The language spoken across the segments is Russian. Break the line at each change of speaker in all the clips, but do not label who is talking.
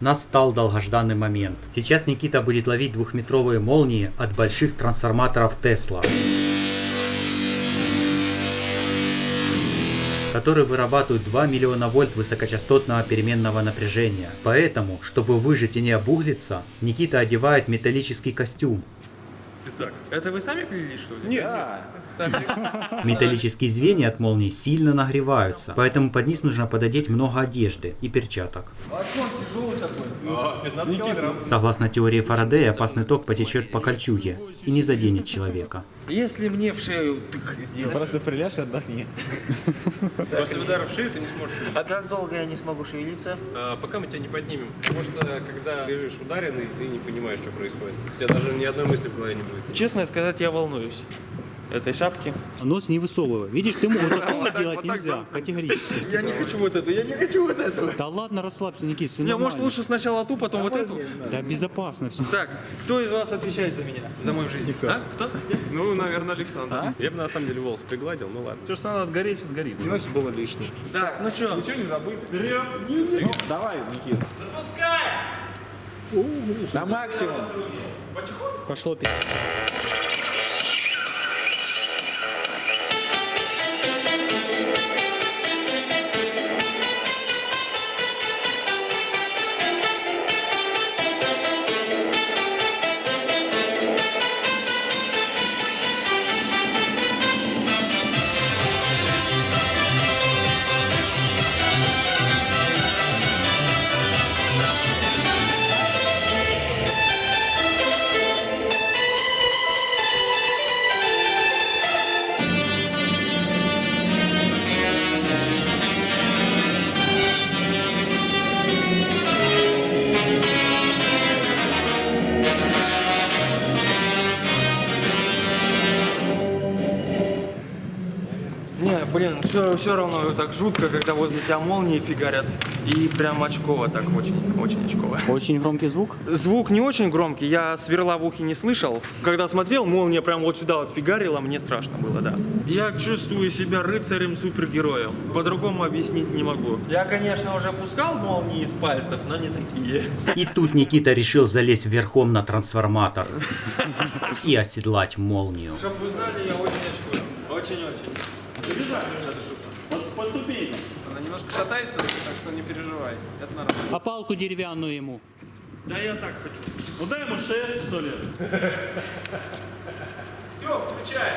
Настал долгожданный момент. Сейчас Никита будет ловить двухметровые молнии от больших трансформаторов Тесла. которые вырабатывают 2 миллиона вольт высокочастотного переменного напряжения. Поэтому, чтобы выжить и не обуглиться, Никита одевает металлический костюм.
Итак, это вы сами клеили, что ли?
Нет,
Металлические звенья от молнии сильно нагреваются, поэтому под низ нужно пододеть много одежды и перчаток.
А, 15 килограмм.
Согласно теории Фарадея, опасный ток потечет по кольчуге и не заденет человека.
Если мне в шею тык сделать,
Просто приляжь и отдохни.
после удара в шею ты не сможешь шевелиться.
А как долго я не смогу шевелиться?
А, пока мы тебя не поднимем. Потому что когда лежишь ударенный, ты не понимаешь, что происходит. У тебя даже ни одной мысли в голове не будет.
Честно сказать, я волнуюсь. Этой шапки.
Нос не высовывай. Видишь, ты вот такого делать нельзя, категорически.
Я не хочу вот это, я не хочу вот этого.
Да ладно, расслабься, Никит, все
Не, может лучше сначала ту, потом вот эту?
Да безопасно все.
Так, кто из вас отвечает за меня? За мою жизнь? А? Кто?
Ну, наверное, Александр.
А?
Я бы на самом деле волос пригладил, ну ладно.
Все, что надо гореть, отгорит.
Значит, было лишнее.
Так, ну что?
Ничего не забыли?
Ну, давай, Никит. На максимум.
Пошло ты.
Блин, все, все равно так жутко, когда возле тебя молнии фигарят. И прям очково так, очень, очень очково.
Очень громкий звук.
Звук не очень громкий, я сверла в ухе не слышал. Когда смотрел, молния прям вот сюда вот фигарила, мне страшно было, да. Я чувствую себя рыцарем-супергероем, по-другому объяснить не могу. Я, конечно, уже пускал молнии из пальцев, но не такие.
И тут Никита решил залезть верхом на трансформатор и оседлать молнию.
Чтобы вы знали, я очень очкую. Очень-очень.
По ступени.
Она немножко шатается, так что не переживай. Это нормально.
А палку деревянную ему.
Да я так хочу. Ну дай ему шесть, что ли.
Все, включай.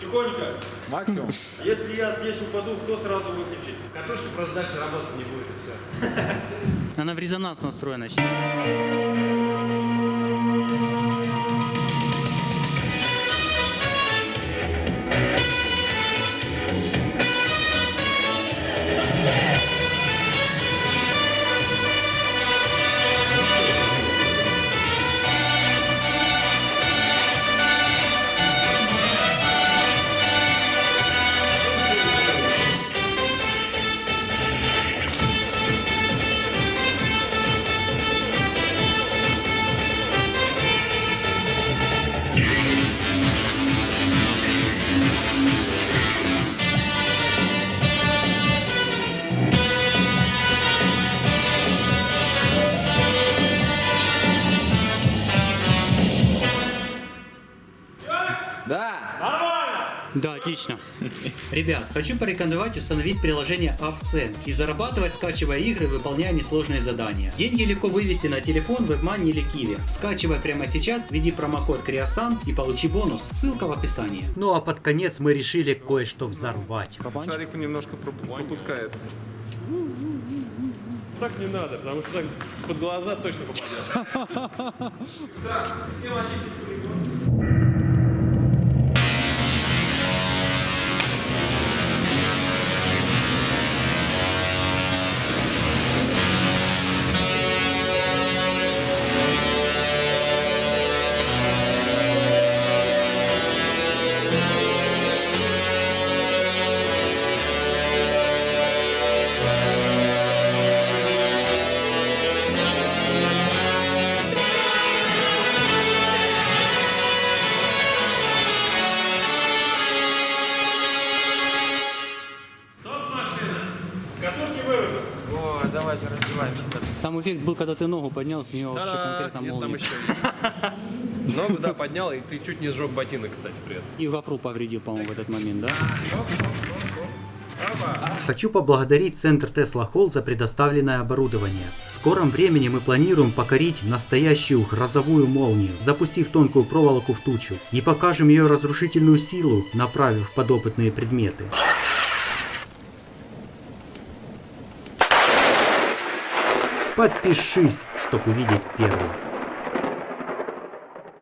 Тихонько.
Максимум.
Если я здесь упаду, кто сразу выключит?
Катушка просто дальше работать не будет, все.
Она в резонанс настроена.
Да.
Да, отлично. Ребят, хочу порекомендовать установить приложение AppCent и зарабатывать, скачивая игры, выполняя несложные задания. Деньги легко вывести на телефон, WebMoney или Kiwi. Скачивай прямо сейчас, введи промокод Криосан и получи бонус. Ссылка в описании. Ну а под конец мы решили кое-что взорвать.
Шарик немножко проп- пропускает. Так не надо, потому что так под глаза точно попадешь.
Thank
там эффект был, когда ты ногу поднял, с нее вообще конкретно
нет, там
молния.
еще есть. Ногу, да, поднял, и ты чуть не сжег ботинок, кстати, при этом.
И Гафру повредил, по-моему, в этот момент, да? Хочу поблагодарить Центр Tesla Hall за предоставленное оборудование. В скором времени мы планируем покорить настоящую грозовую молнию, запустив тонкую проволоку в тучу, и покажем ее разрушительную силу, направив подопытные предметы. Подпишись, чтобы увидеть первым.